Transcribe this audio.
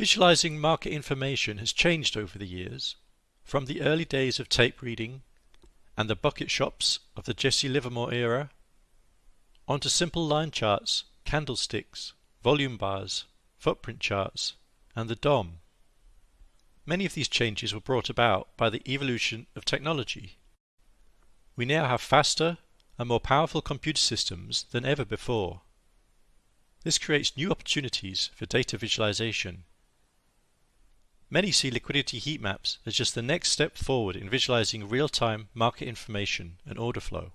Visualizing market information has changed over the years, from the early days of tape reading and the bucket shops of the Jesse Livermore era, onto simple line charts, candlesticks, volume bars, footprint charts, and the DOM. Many of these changes were brought about by the evolution of technology. We now have faster and more powerful computer systems than ever before. This creates new opportunities for data visualization. Many see liquidity heat maps as just the next step forward in visualizing real-time market information and order flow.